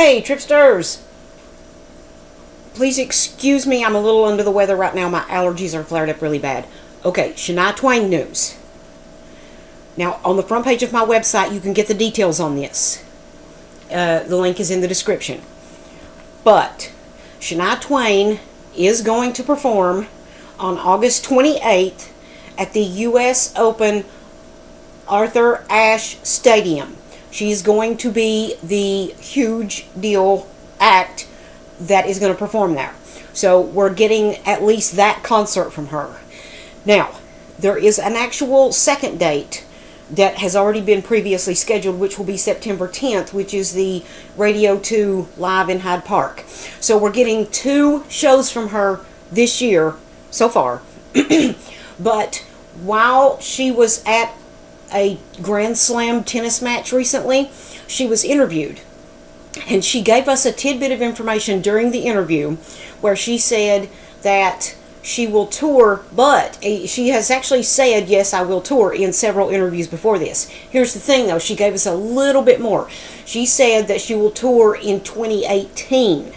Hey, Tripsters! Please excuse me, I'm a little under the weather right now. My allergies are flared up really bad. Okay, Shania Twain news. Now, on the front page of my website, you can get the details on this. Uh, the link is in the description. But, Shania Twain is going to perform on August 28th at the U.S. Open Arthur Ashe Stadium. She's going to be the huge deal act that is going to perform there. So we're getting at least that concert from her. Now, there is an actual second date that has already been previously scheduled, which will be September 10th, which is the Radio 2 Live in Hyde Park. So we're getting two shows from her this year so far. but while she was at a Grand Slam tennis match recently, she was interviewed. And she gave us a tidbit of information during the interview where she said that she will tour, but she has actually said, yes, I will tour in several interviews before this. Here's the thing though, she gave us a little bit more. She said that she will tour in 2018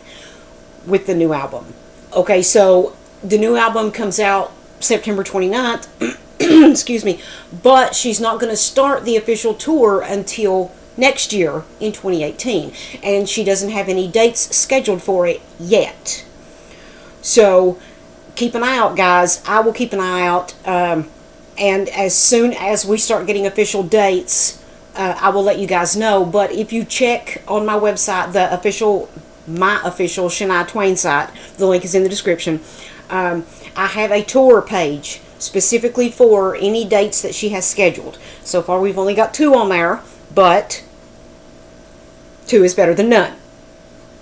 with the new album. Okay, so the new album comes out September 29th. excuse me, but she's not going to start the official tour until next year in 2018, and she doesn't have any dates scheduled for it yet. So keep an eye out, guys. I will keep an eye out, um, and as soon as we start getting official dates, uh, I will let you guys know. But if you check on my website, the official, my official Shania Twain site, the link is in the description. Um, I have a tour page specifically for any dates that she has scheduled. So far we've only got two on there, but two is better than none.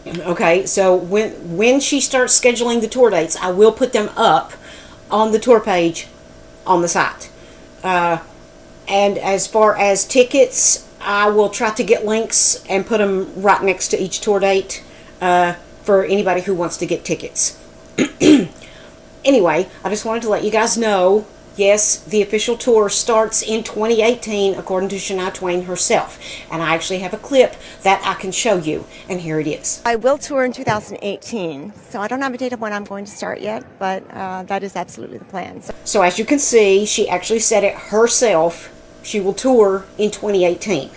Okay, so when when she starts scheduling the tour dates, I will put them up on the tour page on the site. Uh, and as far as tickets, I will try to get links and put them right next to each tour date uh, for anybody who wants to get tickets. anyway, I just wanted to let you guys know, yes, the official tour starts in 2018 according to Shania Twain herself. And I actually have a clip that I can show you, and here it is. I will tour in 2018, so I don't have a date of when I'm going to start yet, but uh, that is absolutely the plan. So, so as you can see, she actually said it herself. She will tour in 2018.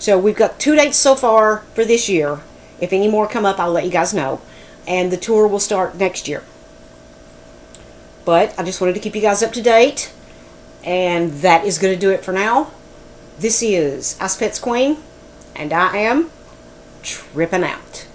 So we've got two dates so far for this year. If any more come up, I'll let you guys know. And the tour will start next year. But I just wanted to keep you guys up to date. And that is going to do it for now. This is Ice Pets Queen. And I am tripping out.